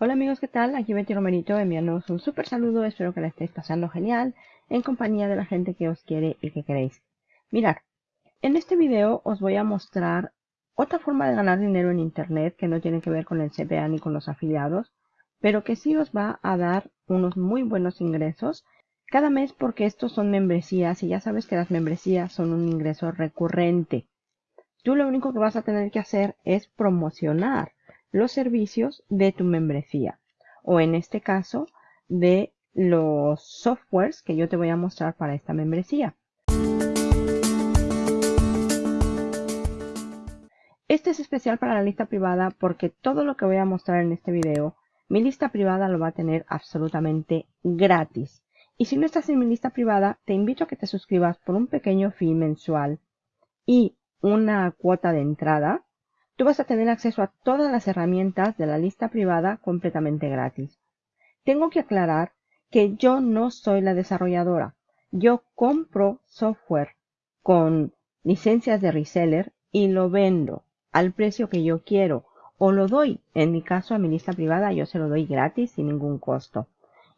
Hola amigos, ¿qué tal? Aquí Betty Romerito enviándoos un súper saludo, espero que la estéis pasando genial en compañía de la gente que os quiere y que queréis. Mirad, en este video os voy a mostrar otra forma de ganar dinero en internet que no tiene que ver con el CPA ni con los afiliados, pero que sí os va a dar unos muy buenos ingresos cada mes porque estos son membresías y ya sabes que las membresías son un ingreso recurrente. Tú lo único que vas a tener que hacer es promocionar los servicios de tu membresía o en este caso de los softwares que yo te voy a mostrar para esta membresía. Este es especial para la lista privada porque todo lo que voy a mostrar en este video, mi lista privada lo va a tener absolutamente gratis. Y si no estás en mi lista privada, te invito a que te suscribas por un pequeño fee mensual y una cuota de entrada Tú vas a tener acceso a todas las herramientas de la lista privada completamente gratis. Tengo que aclarar que yo no soy la desarrolladora. Yo compro software con licencias de reseller y lo vendo al precio que yo quiero o lo doy, en mi caso a mi lista privada yo se lo doy gratis sin ningún costo.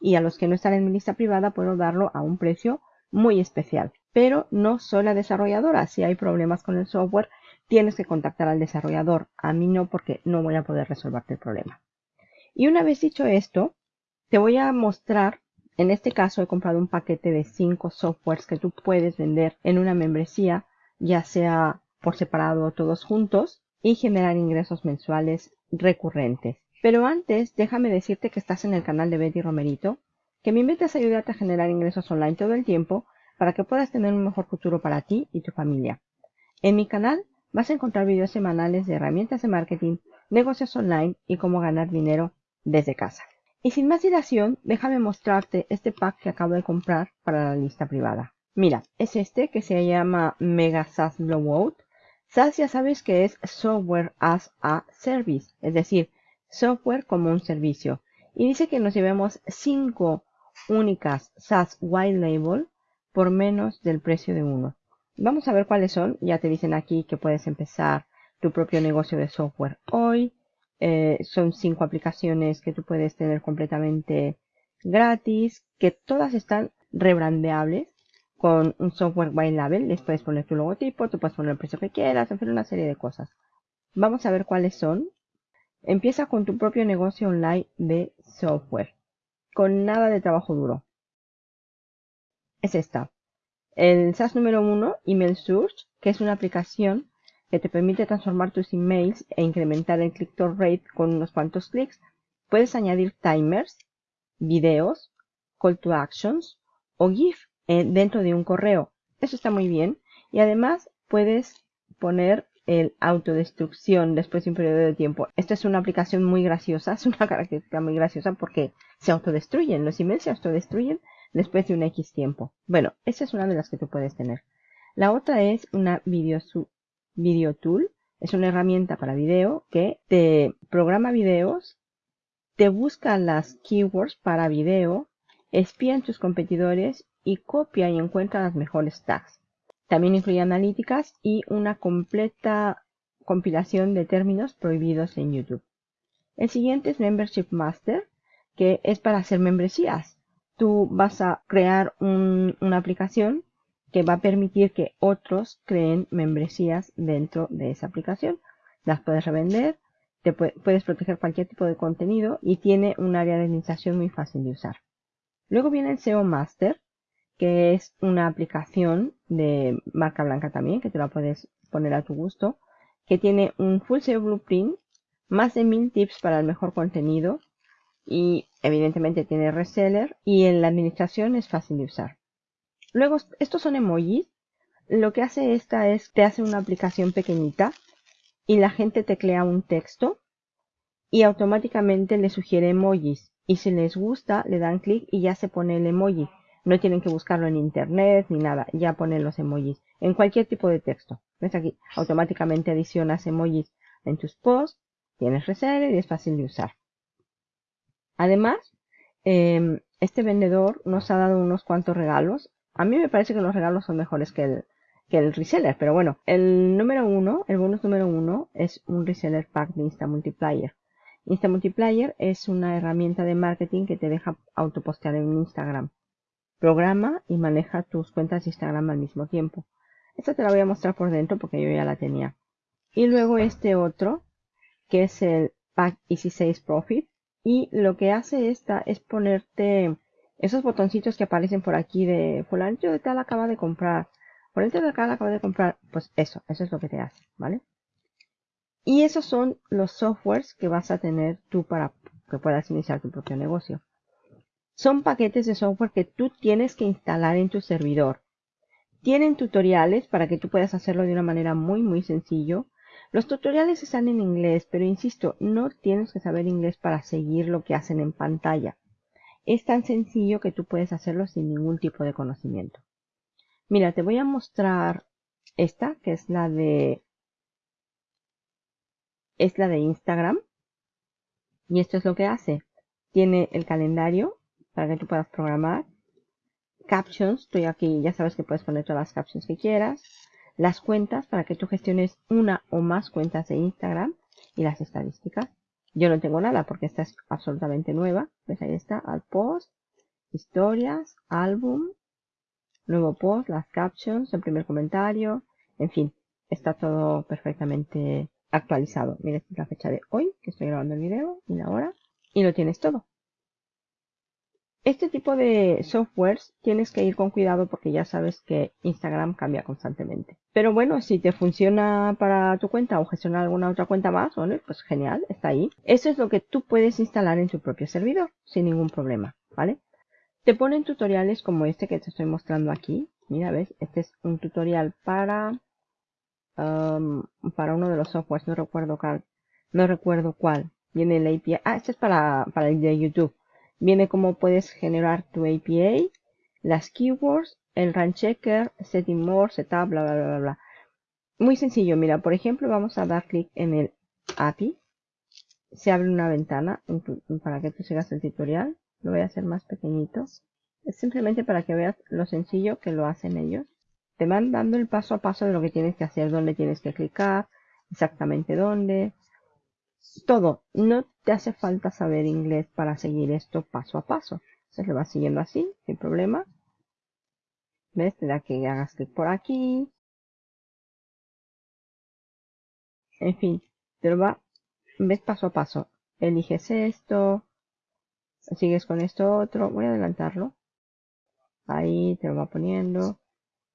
Y a los que no están en mi lista privada puedo darlo a un precio muy especial. Pero no soy la desarrolladora. Si hay problemas con el software, tienes que contactar al desarrollador. A mí no porque no voy a poder resolverte el problema. Y una vez dicho esto, te voy a mostrar, en este caso he comprado un paquete de 5 softwares que tú puedes vender en una membresía, ya sea por separado o todos juntos, y generar ingresos mensuales recurrentes. Pero antes, déjame decirte que estás en el canal de Betty Romerito, que mi meta es ayudarte a generar ingresos online todo el tiempo para que puedas tener un mejor futuro para ti y tu familia. En mi canal vas a encontrar videos semanales de herramientas de marketing, negocios online y cómo ganar dinero desde casa. Y sin más dilación, déjame mostrarte este pack que acabo de comprar para la lista privada. Mira, es este que se llama Mega SaaS Blowout. SaaS ya sabes que es Software as a Service, es decir, software como un servicio. Y dice que nos llevemos 5 únicas SaaS White Label por menos del precio de uno. Vamos a ver cuáles son. Ya te dicen aquí que puedes empezar tu propio negocio de software hoy. Eh, son cinco aplicaciones que tú puedes tener completamente gratis, que todas están rebrandeables con un software white label. Les puedes poner tu logotipo, tú puedes poner el precio que quieras, hacer una serie de cosas. Vamos a ver cuáles son. Empieza con tu propio negocio online de software, con nada de trabajo duro. Es esta. El SaaS número uno, Email Search, que es una aplicación que te permite transformar tus emails e incrementar el click-through rate con unos cuantos clics. Puedes añadir timers, videos, call to actions o GIF eh, dentro de un correo. Eso está muy bien. Y además puedes poner el autodestrucción después de un periodo de tiempo. Esta es una aplicación muy graciosa, es una característica muy graciosa porque se autodestruyen, los emails se autodestruyen después de un X tiempo. Bueno, esa es una de las que tú puedes tener. La otra es una video, Tool. Es una herramienta para video que te programa videos, te busca las keywords para video, espía en tus competidores y copia y encuentra las mejores tags. También incluye analíticas y una completa compilación de términos prohibidos en YouTube. El siguiente es Membership Master, que es para hacer membresías tú vas a crear una aplicación que va a permitir que otros creen membresías dentro de esa aplicación. Las puedes revender, te puedes proteger cualquier tipo de contenido y tiene un área de administración muy fácil de usar. Luego viene el SEO Master, que es una aplicación de marca blanca también, que te la puedes poner a tu gusto, que tiene un full SEO blueprint, más de mil tips para el mejor contenido, y evidentemente tiene reseller y en la administración es fácil de usar. Luego, estos son emojis. Lo que hace esta es, te hace una aplicación pequeñita y la gente teclea un texto y automáticamente le sugiere emojis. Y si les gusta, le dan clic y ya se pone el emoji. No tienen que buscarlo en internet ni nada, ya ponen los emojis en cualquier tipo de texto. ¿Ves aquí? Automáticamente adicionas emojis en tus posts, tienes reseller y es fácil de usar. Además, em, este vendedor nos ha dado unos cuantos regalos. A mí me parece que los regalos son mejores que el, que el reseller, pero bueno, el número uno, el bonus número uno es un reseller pack de Insta Multiplier. Insta Multiplayer es una herramienta de marketing que te deja autopostear en Instagram. Programa y maneja tus cuentas de Instagram al mismo tiempo. Esta te la voy a mostrar por dentro porque yo ya la tenía. Y luego este otro, que es el Pack Easy 6 Profit. Y lo que hace esta es ponerte esos botoncitos que aparecen por aquí de fulanito de tal acaba de comprar. Fulanito de tal acaba de comprar. Pues eso, eso es lo que te hace, ¿vale? Y esos son los softwares que vas a tener tú para que puedas iniciar tu propio negocio. Son paquetes de software que tú tienes que instalar en tu servidor. Tienen tutoriales para que tú puedas hacerlo de una manera muy muy sencillo. Los tutoriales están en inglés, pero insisto, no tienes que saber inglés para seguir lo que hacen en pantalla. Es tan sencillo que tú puedes hacerlo sin ningún tipo de conocimiento. Mira, te voy a mostrar esta, que es la de es la de Instagram. Y esto es lo que hace. Tiene el calendario para que tú puedas programar. Captions, estoy aquí, ya sabes que puedes poner todas las captions que quieras. Las cuentas para que tú gestiones una o más cuentas de Instagram. Y las estadísticas. Yo no tengo nada porque esta es absolutamente nueva. Pues ahí está, al post, historias, álbum, nuevo post, las captions, el primer comentario, en fin, está todo perfectamente actualizado. Mira, esta es la fecha de hoy que estoy grabando el video y la hora y lo tienes todo. Este tipo de softwares tienes que ir con cuidado porque ya sabes que Instagram cambia constantemente. Pero bueno, si te funciona para tu cuenta o gestionar alguna otra cuenta más, bueno, pues genial, está ahí. Eso es lo que tú puedes instalar en tu propio servidor sin ningún problema, ¿vale? Te ponen tutoriales como este que te estoy mostrando aquí. Mira, ves, este es un tutorial para um, para uno de los softwares, no recuerdo cuál, no recuerdo cuál. Viene el API, ah, este es para, para el de YouTube Viene cómo puedes generar tu API, las keywords, el run checker, setting more, setup, bla, bla, bla, bla. Muy sencillo, mira, por ejemplo, vamos a dar clic en el API. Se abre una ventana para que tú sigas el tutorial. Lo voy a hacer más pequeñito. Es simplemente para que veas lo sencillo que lo hacen ellos. Te van dando el paso a paso de lo que tienes que hacer, dónde tienes que clicar, exactamente dónde, todo. No te hace falta saber inglés para seguir esto paso a paso. Se lo vas siguiendo así, sin problema. ¿Ves? Te da que hagas clic por aquí. En fin, te lo va, ves paso a paso. Eliges esto, sigues con esto otro. Voy a adelantarlo. Ahí te lo va poniendo.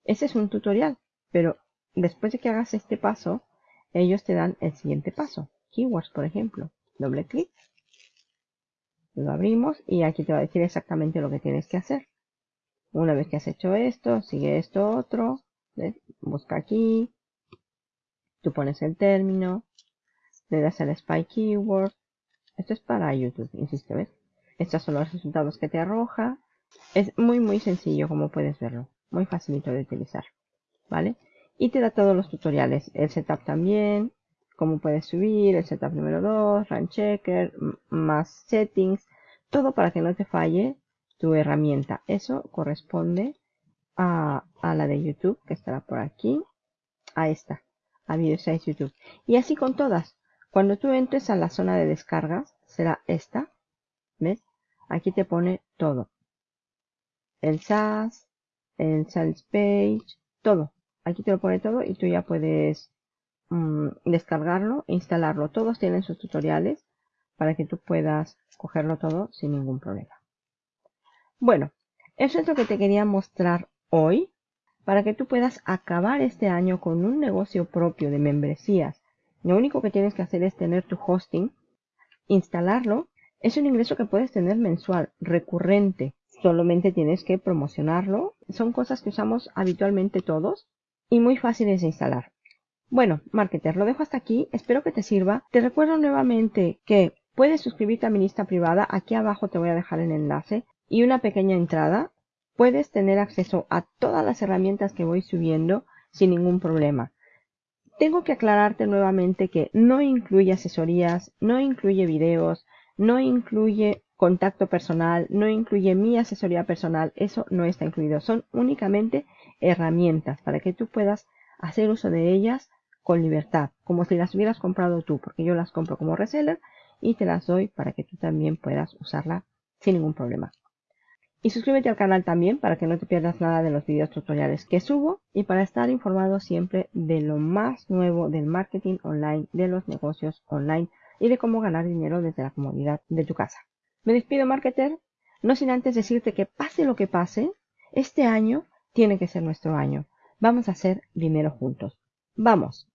Ese es un tutorial, pero después de que hagas este paso, ellos te dan el siguiente paso keywords, por ejemplo. Doble clic. Lo abrimos y aquí te va a decir exactamente lo que tienes que hacer. Una vez que has hecho esto, sigue esto otro. Busca aquí. Tú pones el término. Le das el spy keyword. Esto es para YouTube, insisto, ¿ves? Estos son los resultados que te arroja. Es muy, muy sencillo, como puedes verlo. Muy facilito de utilizar. ¿Vale? Y te da todos los tutoriales. El setup también cómo puedes subir, el setup número 2, run checker, más settings, todo para que no te falle tu herramienta. Eso corresponde a, la de YouTube, que estará por aquí, a esta, a Video YouTube. Y así con todas. Cuando tú entres a la zona de descargas, será esta, ¿ves? Aquí te pone todo. El SAS, el Sales Page, todo. Aquí te lo pone todo y tú ya puedes Mm, descargarlo e instalarlo. Todos tienen sus tutoriales para que tú puedas cogerlo todo sin ningún problema. Bueno, eso es lo que te quería mostrar hoy para que tú puedas acabar este año con un negocio propio de membresías. Lo único que tienes que hacer es tener tu hosting, instalarlo. Es un ingreso que puedes tener mensual, recurrente. Solamente tienes que promocionarlo. Son cosas que usamos habitualmente todos y muy fáciles de instalar. Bueno, marketer, lo dejo hasta aquí. Espero que te sirva. Te recuerdo nuevamente que puedes suscribirte a mi lista privada. Aquí abajo te voy a dejar el enlace y una pequeña entrada. Puedes tener acceso a todas las herramientas que voy subiendo sin ningún problema. Tengo que aclararte nuevamente que no incluye asesorías, no incluye videos, no incluye contacto personal, no incluye mi asesoría personal, eso no está incluido. Son únicamente herramientas para que tú puedas hacer uso de ellas con libertad, como si las hubieras comprado tú, porque yo las compro como reseller y te las doy para que tú también puedas usarla sin ningún problema. Y suscríbete al canal también para que no te pierdas nada de los videos tutoriales que subo y para estar informado siempre de lo más nuevo del marketing online, de los negocios online y de cómo ganar dinero desde la comodidad de tu casa. Me despido, marketer, no sin antes decirte que pase lo que pase, este año tiene que ser nuestro año. Vamos a hacer dinero juntos. Vamos,